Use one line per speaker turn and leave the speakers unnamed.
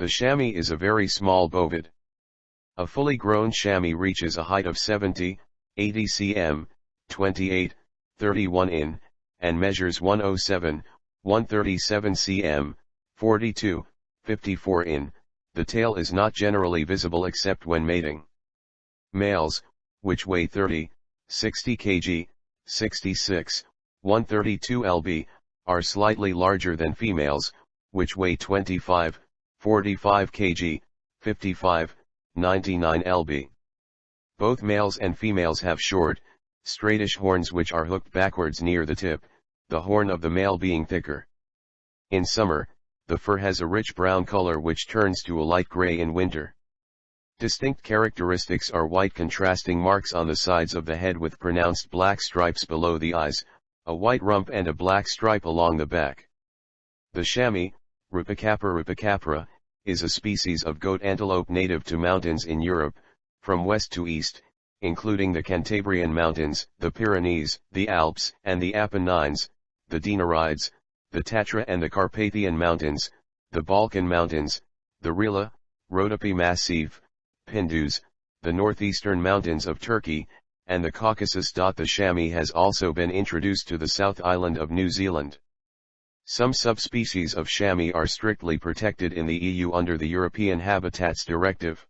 The chamois is a very small bovid. A fully grown chamois reaches a height of 70, 80 cm, 28, 31 in, and measures 107, 137 cm, 42, 54 in, the tail is not generally visible except when mating. Males, which weigh 30, 60 kg, 66, 132 lb, are slightly larger than females, which weigh 25, 45 kg, 55, 99 lb. Both males and females have short, straightish horns which are hooked backwards near the tip, the horn of the male being thicker. In summer, the fur has a rich brown color which turns to a light gray in winter. Distinct characteristics are white contrasting marks on the sides of the head with pronounced black stripes below the eyes, a white rump and a black stripe along the back. The chamois, Rupicapra rupicapra, is a species of goat antelope native to mountains in Europe, from west to east, including the Cantabrian Mountains, the Pyrenees, the Alps and the Apennines, the Dinarides, the Tatra and the Carpathian Mountains, the Balkan Mountains, the Rila, Rhodope Massif, Pindus, the northeastern mountains of Turkey, and the Caucasus. The chamois has also been introduced to the South Island of New Zealand. Some subspecies of chamois are strictly protected in the EU under the European Habitats Directive.